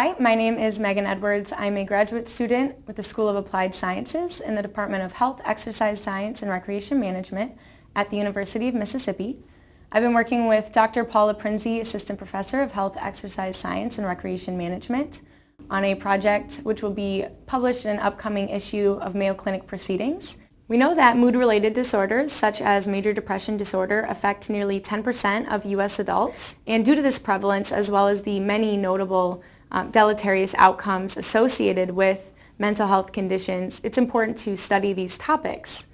Hi, my name is Megan Edwards. I'm a graduate student with the School of Applied Sciences in the Department of Health, Exercise Science, and Recreation Management at the University of Mississippi. I've been working with Dr. Paul Loprinzi, Assistant Professor of Health, Exercise Science, and Recreation Management on a project which will be published in an upcoming issue of Mayo Clinic Proceedings. We know that mood-related disorders, such as major depression disorder, affect nearly 10% of U.S. adults. And due to this prevalence, as well as the many notable um, deleterious outcomes associated with mental health conditions, it's important to study these topics.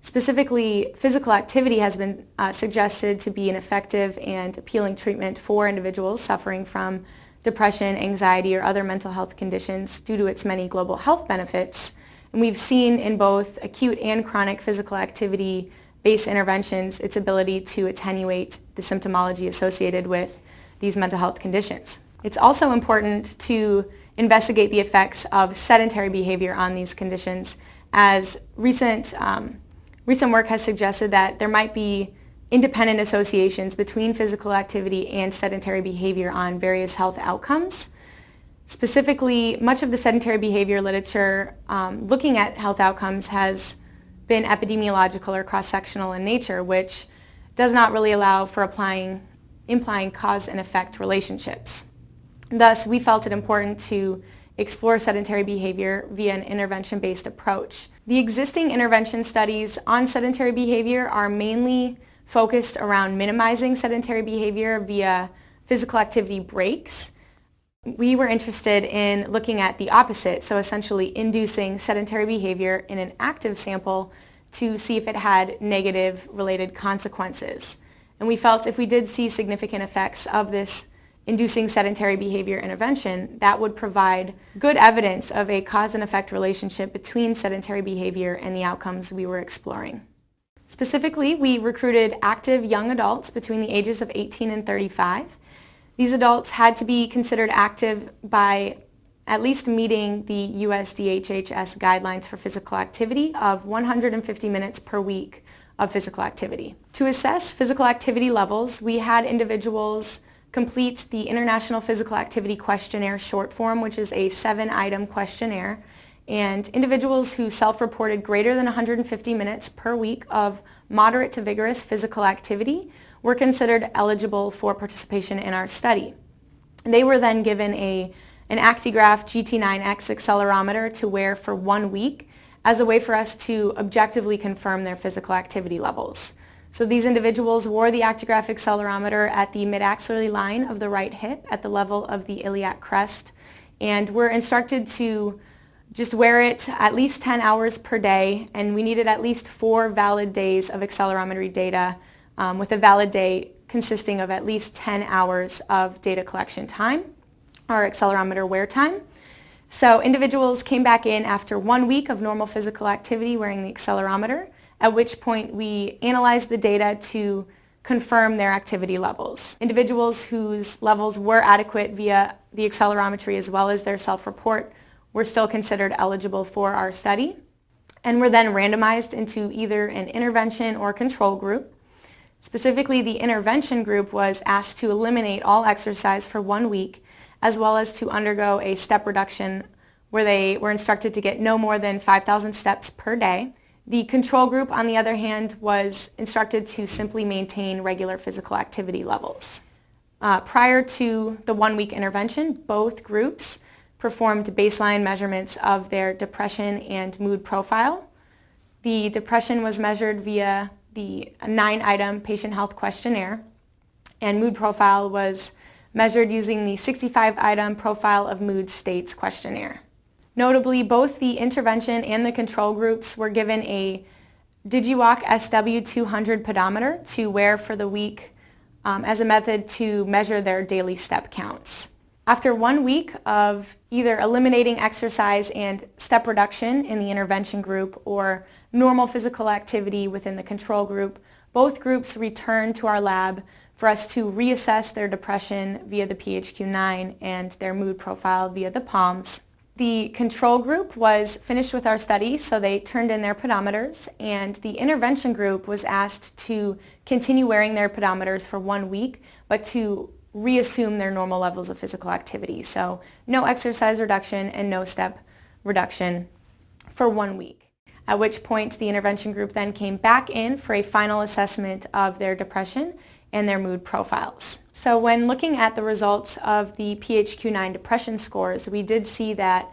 Specifically, physical activity has been uh, suggested to be an effective and appealing treatment for individuals suffering from depression, anxiety, or other mental health conditions due to its many global health benefits. And we've seen in both acute and chronic physical activity based interventions its ability to attenuate the symptomology associated with these mental health conditions. It's also important to investigate the effects of sedentary behavior on these conditions as recent, um, recent work has suggested that there might be independent associations between physical activity and sedentary behavior on various health outcomes. Specifically, much of the sedentary behavior literature um, looking at health outcomes has been epidemiological or cross-sectional in nature, which does not really allow for applying, implying cause and effect relationships. Thus, we felt it important to explore sedentary behavior via an intervention-based approach. The existing intervention studies on sedentary behavior are mainly focused around minimizing sedentary behavior via physical activity breaks. We were interested in looking at the opposite, so essentially inducing sedentary behavior in an active sample to see if it had negative related consequences. And we felt if we did see significant effects of this inducing sedentary behavior intervention, that would provide good evidence of a cause and effect relationship between sedentary behavior and the outcomes we were exploring. Specifically, we recruited active young adults between the ages of 18 and 35. These adults had to be considered active by at least meeting the USDHHS guidelines for physical activity of 150 minutes per week of physical activity. To assess physical activity levels, we had individuals completes the International Physical Activity Questionnaire short form, which is a seven-item questionnaire. And individuals who self-reported greater than 150 minutes per week of moderate to vigorous physical activity were considered eligible for participation in our study. They were then given a, an Actigraph GT9X accelerometer to wear for one week as a way for us to objectively confirm their physical activity levels. So these individuals wore the Actigraph accelerometer at the mid-axillary line of the right hip at the level of the iliac crest and were instructed to just wear it at least 10 hours per day and we needed at least four valid days of accelerometry data um, with a valid day consisting of at least 10 hours of data collection time or accelerometer wear time. So individuals came back in after one week of normal physical activity wearing the accelerometer at which point we analyzed the data to confirm their activity levels. Individuals whose levels were adequate via the accelerometry as well as their self-report were still considered eligible for our study and were then randomized into either an intervention or control group. Specifically, the intervention group was asked to eliminate all exercise for one week as well as to undergo a step reduction where they were instructed to get no more than 5,000 steps per day the control group, on the other hand, was instructed to simply maintain regular physical activity levels. Uh, prior to the one-week intervention, both groups performed baseline measurements of their depression and mood profile. The depression was measured via the nine-item patient health questionnaire, and mood profile was measured using the 65-item profile of mood states questionnaire. Notably, both the intervention and the control groups were given a DigiWalk SW200 pedometer to wear for the week um, as a method to measure their daily step counts. After one week of either eliminating exercise and step reduction in the intervention group or normal physical activity within the control group, both groups returned to our lab for us to reassess their depression via the PHQ-9 and their mood profile via the POMS. The control group was finished with our study, so they turned in their pedometers, and the intervention group was asked to continue wearing their pedometers for one week, but to reassume their normal levels of physical activity. So no exercise reduction and no step reduction for one week. At which point the intervention group then came back in for a final assessment of their depression and their mood profiles. So when looking at the results of the PHQ-9 depression scores, we did see that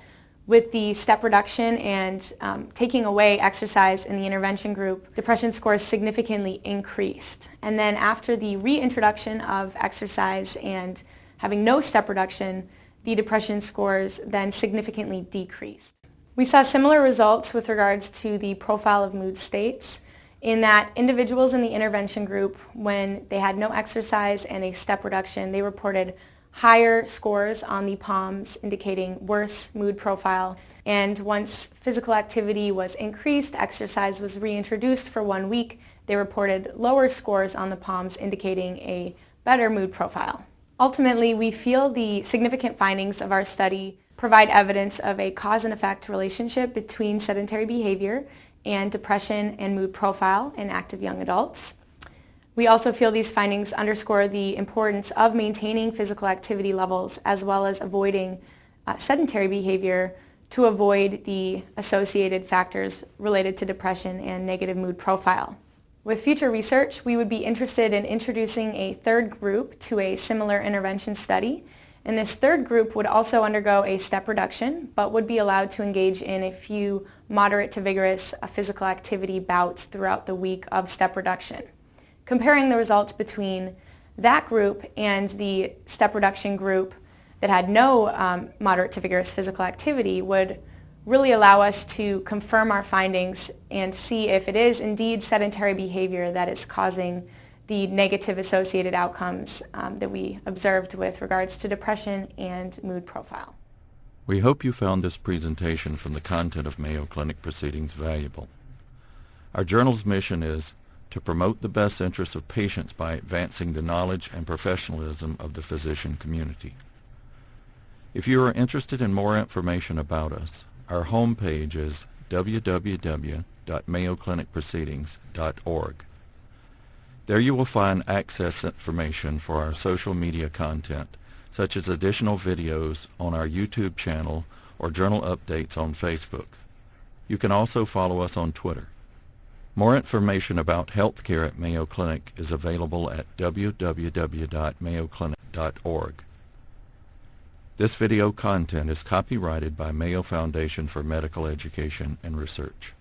with the step reduction and um, taking away exercise in the intervention group, depression scores significantly increased. And then after the reintroduction of exercise and having no step reduction, the depression scores then significantly decreased. We saw similar results with regards to the profile of mood states in that individuals in the intervention group, when they had no exercise and a step reduction, they reported higher scores on the POMS indicating worse mood profile. And once physical activity was increased, exercise was reintroduced for one week, they reported lower scores on the POMS indicating a better mood profile. Ultimately, we feel the significant findings of our study provide evidence of a cause and effect relationship between sedentary behavior and depression and mood profile in active young adults. We also feel these findings underscore the importance of maintaining physical activity levels as well as avoiding uh, sedentary behavior to avoid the associated factors related to depression and negative mood profile. With future research, we would be interested in introducing a third group to a similar intervention study. And this third group would also undergo a step reduction, but would be allowed to engage in a few moderate to vigorous uh, physical activity bouts throughout the week of step reduction. Comparing the results between that group and the step reduction group that had no um, moderate to vigorous physical activity would really allow us to confirm our findings and see if it is indeed sedentary behavior that is causing the negative associated outcomes um, that we observed with regards to depression and mood profile. We hope you found this presentation from the content of Mayo Clinic Proceedings valuable. Our journal's mission is to promote the best interests of patients by advancing the knowledge and professionalism of the physician community. If you are interested in more information about us, our homepage is www.mayoclinicproceedings.org. There you will find access information for our social media content, such as additional videos on our YouTube channel or journal updates on Facebook. You can also follow us on Twitter. More information about healthcare at Mayo Clinic is available at www.mayoclinic.org. This video content is copyrighted by Mayo Foundation for Medical Education and Research.